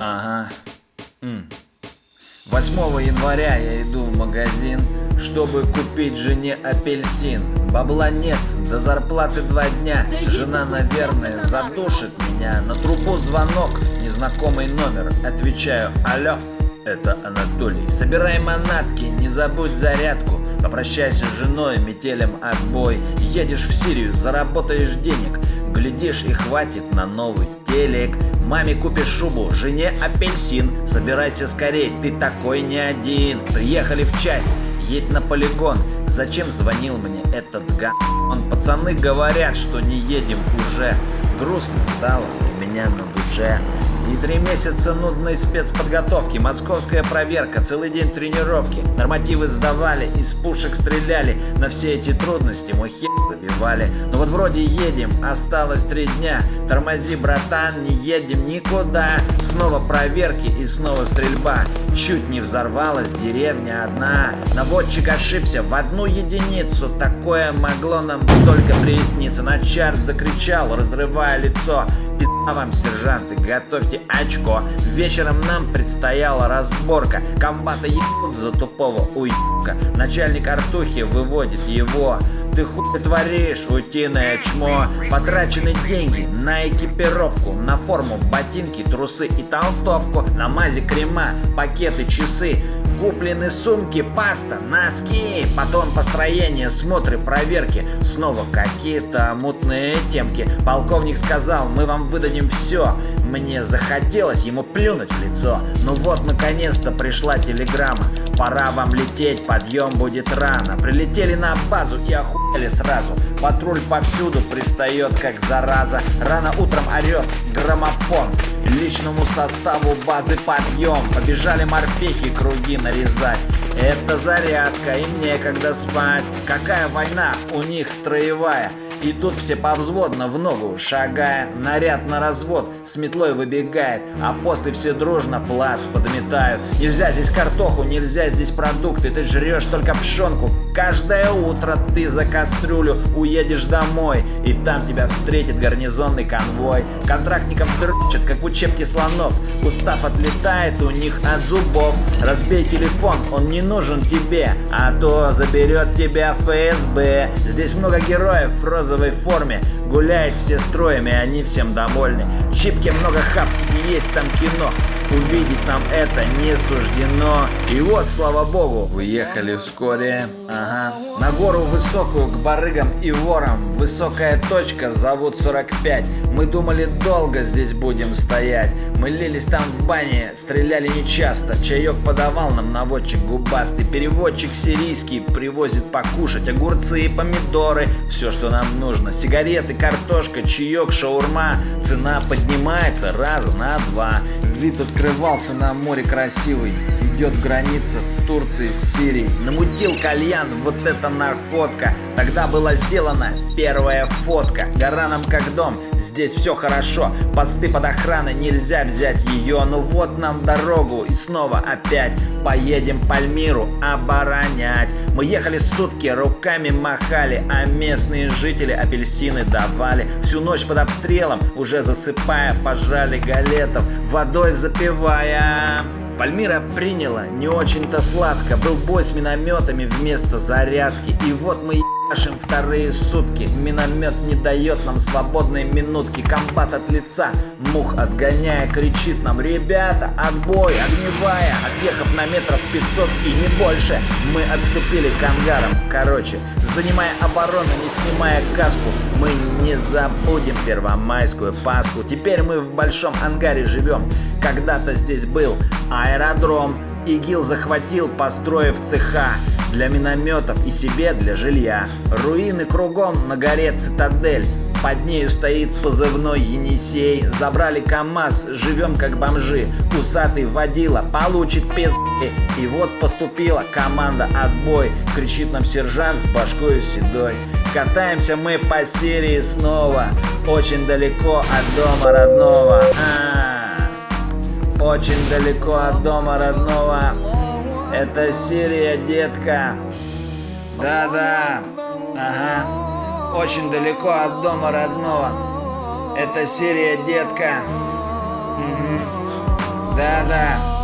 Ага. М. 8 января я иду в магазин, чтобы купить жене апельсин. Бабла нет, до зарплаты два дня. Жена, наверное, задушит меня. На трубу звонок, незнакомый номер. Отвечаю, алло это Анатолий. Собирай манатки, не забудь зарядку. Попрощайся с женой, метелем отбой. Едешь в Сирию, заработаешь денег. Глядишь и хватит на новый телек. Маме купишь шубу, жене апельсин. Собирайся скорей, ты такой не один. Приехали в часть, едь на полигон. Зачем звонил мне этот га? Он пацаны говорят, что не едем уже. Грустно стало у меня на душе. И три месяца нудной спецподготовки, московская проверка, целый день тренировки. Нормативы сдавали, из пушек стреляли. На все эти трудности мой хер забивали. Ну вот вроде едем, осталось три дня. Тормози, братан, не едем никуда. Снова проверки и снова стрельба. Чуть не взорвалась деревня одна. Наводчик ошибся в одну единицу. Такое могло нам только присниться. Начар закричал, разрывая лицо. Пизда вам, сержанты, готовьте очко. Вечером нам предстояла разборка. Комбата ебут за тупого уебка. Начальник артухи выводит его. Ты хуй творишь, утиное чмо. Потрачены деньги на экипировку, на форму, ботинки, трусы и толстовку, на мази крема, пакеты, часы. Куплены сумки, паста, носки Потом построение, смотры, проверки Снова какие-то мутные темки Полковник сказал, мы вам выдадим все Мне захотелось ему плюнуть в лицо. Ну вот, наконец-то пришла телеграмма. Пора вам лететь, подъем будет рано. Прилетели на базу и охуели сразу. Патруль повсюду пристает, как зараза. Рано утром орет граммофон. Личному составу базы подъем. Побежали морпехи круги нарезать. Это зарядка, им некогда спать. Какая война, у них строевая и тут все повзводно в ногу, шагая, наряд на развод, с метлой выбегает, а после все дружно плац подметают. Нельзя здесь картоху, нельзя здесь продукты, ты жрешь только пшенку. Каждое утро ты за кастрюлю уедешь домой, и там тебя встретит гарнизонный конвой. Контрактникам дрочат, как в учебке слонов, устав отлетает у них от зубов. Разбей телефон, он не нужен тебе, а то заберет тебя ФСБ. Здесь много героев в розовой форме, гуляют все строями, они всем довольны. В Чипке много хап, и есть там кино. Увидеть нам это не суждено. И вот, слава богу, выехали вскоре. Ага. На гору высокую к барыгам и ворам. Высокая точка, зовут 45. Мы думали, долго здесь будем стоять. Мы лились там в бане, стреляли нечасто. Чаек подавал нам наводчик губастый. Переводчик сирийский привозит покушать огурцы и помидоры. Все, что нам нужно. Сигареты, картошка, чаек, шаурма. Цена поднимается раза на два. Вид открывался на море красивый. Идет граница в Турции с Сирией. Намутил кальян, вот это находка. Тогда была сделана первая фотка. Гора нам как дом, здесь все хорошо. Посты под охраной, нельзя взять ее. Ну вот нам дорогу и снова опять поедем Пальмиру оборонять. Мы ехали сутки, руками махали, а местные жители апельсины давали. Всю ночь под обстрелом, уже засыпая, пожрали галетов, водой запивая. Пальмира приняла не очень-то сладко. Был бой с минометами вместо зарядки. И вот мы ебашим вторые сутки. Миномет не дает нам свободной минутки. Комбат от лица, мух отгоняя Кричит нам, ребята, отбой, огневая Отъехав на метров 500 и не больше Мы отступили к ангарам. Короче, занимая оборону, не снимая каску Мы не забудем первомайскую Пасху. Теперь мы в большом ангаре живем. Когда-то здесь был аэродром ИГИЛ захватил, построив цеха для минометов и себе для жилья. Руины кругом, на горе цитадель. Под нею стоит позывной Енисей. Забрали КамАЗ, живем как бомжи. Усатый водила, получит пизды. И вот поступила команда отбой. Кричит нам сержант с башкой седой. Катаемся мы по серии снова. Очень далеко от дома родного. А-а-а. Очень далеко от дома родного. Это Сирия, детка. Да-да. Ага. Очень далеко от дома родного. Это Сирия, детка. Да-да.